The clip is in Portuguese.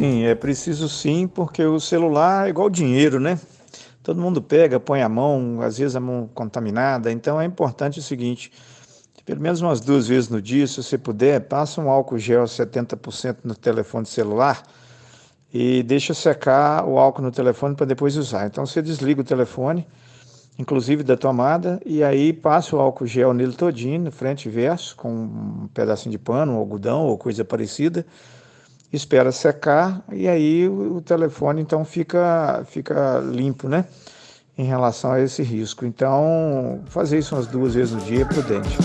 Sim, é preciso sim, porque o celular é igual dinheiro, né? Todo mundo pega, põe a mão, às vezes a mão contaminada. Então é importante o seguinte: pelo menos umas duas vezes no dia, se você puder, passa um álcool gel 70% no telefone celular e deixa secar o álcool no telefone para depois usar. Então você desliga o telefone, inclusive da tomada, e aí passa o álcool gel nele todinho, frente e verso, com um pedacinho de pano, um algodão ou coisa parecida espera secar e aí o, telefone então fica, fica limpo, né? Em relação a esse risco. Então, fazer isso umas duas vezes no dia é prudente.